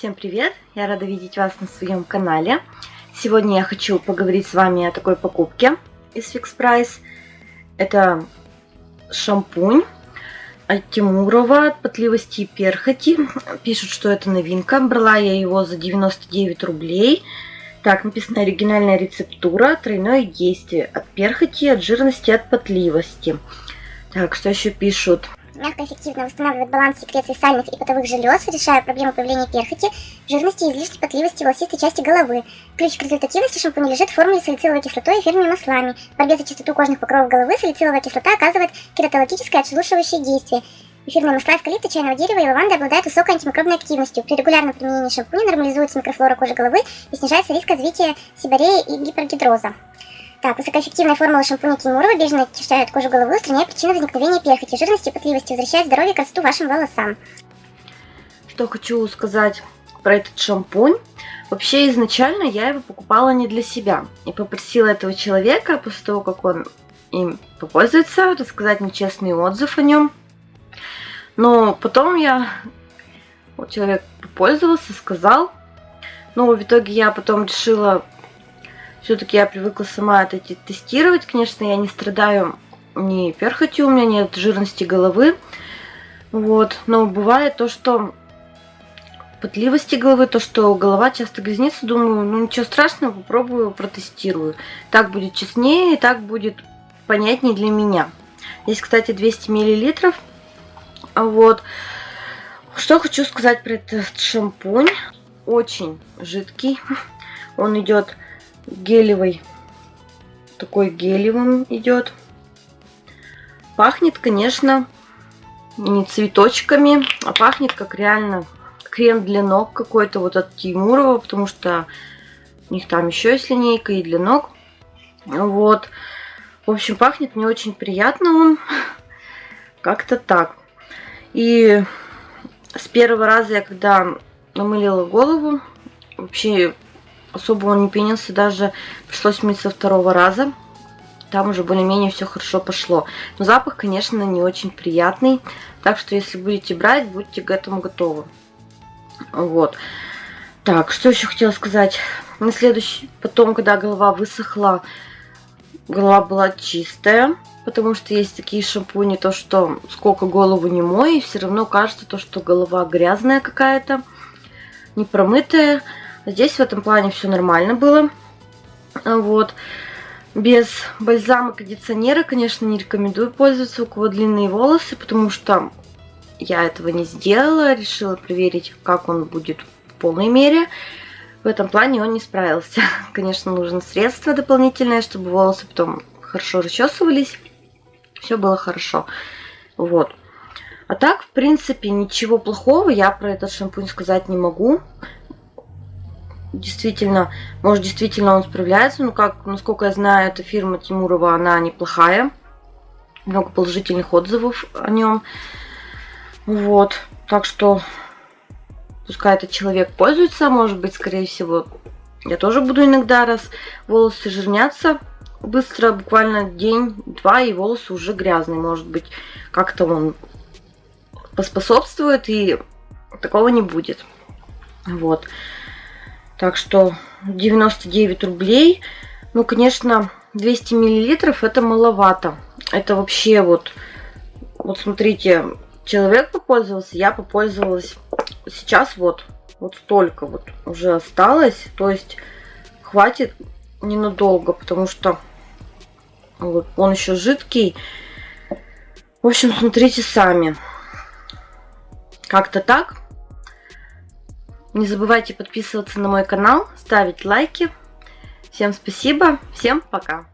Всем привет! Я рада видеть вас на своем канале. Сегодня я хочу поговорить с вами о такой покупке из Fix Price. Это шампунь от Тимурова от потливости и перхоти. Пишут, что это новинка. Брала я его за 99 рублей. Так, написано оригинальная рецептура, тройное действие от перхоти, от жирности, от потливости. Так, что еще пишут? Мягко эффективно восстанавливает баланс секреции сальных и потовых желез, решая проблему появления перхоти, жирности и излишней потливости волосистой части головы. Ключ к результативности шампуня лежит в формуле салициловой кислотой и эфирными маслами. В борьбе за чистоту кожных покровов головы салициловая кислота оказывает кератологическое отшелушивающее действие. Эфирные масла эвкалипта, чайного дерева и лаванды обладают высокой антимикробной активностью. При регулярном применении шампуня нормализуется микрофлора кожи головы и снижается риск развития сибореи и гипергидроза. Так, высокоэффективная формула шампуня Тимурова бережно очищает кожу головы, устраняя причины возникновения перхоти, жирности и потливости, возвращает здоровье и красоту вашим волосам. Что хочу сказать про этот шампунь. Вообще, изначально я его покупала не для себя. И попросила этого человека, после того, как он им попользуется, рассказать мне честный отзыв о нем. Но потом я... Вот человек попользовался, сказал. Но в итоге я потом решила все-таки я привыкла сама это тестировать. Конечно, я не страдаю ни перхотью, у меня нет жирности головы. Вот. Но бывает то, что потливости головы, то, что голова часто грязнится, думаю, ну ничего страшного, попробую, протестирую. Так будет честнее, и так будет понятнее для меня. Здесь, кстати, 200 миллилитров. Вот. Что хочу сказать про этот шампунь. Очень жидкий. Он идет гелевый. Такой гелевым идет. Пахнет, конечно, не цветочками, а пахнет как реально крем для ног какой-то вот от Тимурова, потому что у них там еще есть линейка и для ног. Вот. В общем, пахнет мне очень приятно он. Как-то так. И с первого раза я когда намылила голову, вообще особо он не пенился, даже пришлось мыть со второго раза. Там уже более-менее все хорошо пошло. Но запах, конечно, не очень приятный. Так что, если будете брать, будьте к этому готовы. Вот. Так, что еще хотела сказать. На следующий, потом, когда голова высохла, голова была чистая. Потому что есть такие шампуни, то что сколько голову не мой, все равно кажется то, что голова грязная какая-то, не промытая. Здесь в этом плане все нормально было. Вот. Без бальзама кондиционера, конечно, не рекомендую пользоваться, у кого длинные волосы, потому что я этого не сделала. Решила проверить, как он будет в полной мере. В этом плане он не справился. Конечно, нужно средство дополнительное, чтобы волосы потом хорошо расчесывались. Все было хорошо. Вот. А так, в принципе, ничего плохого я про этот шампунь сказать не могу действительно, может, действительно он справляется. Ну, как, насколько я знаю, эта фирма Тимурова, она неплохая. Много положительных отзывов о нем. Вот. Так что, пускай этот человек пользуется, может быть, скорее всего, я тоже буду иногда, раз волосы жирнятся быстро, буквально день-два, и волосы уже грязные. Может быть, как-то он поспособствует, и такого не будет. Вот. Так что 99 рублей. Ну, конечно, 200 миллилитров это маловато. Это вообще вот, вот смотрите, человек попользовался, я попользовалась. Сейчас вот, вот столько вот уже осталось. То есть хватит ненадолго, потому что вот он еще жидкий. В общем, смотрите сами. Как-то так. Не забывайте подписываться на мой канал, ставить лайки. Всем спасибо, всем пока!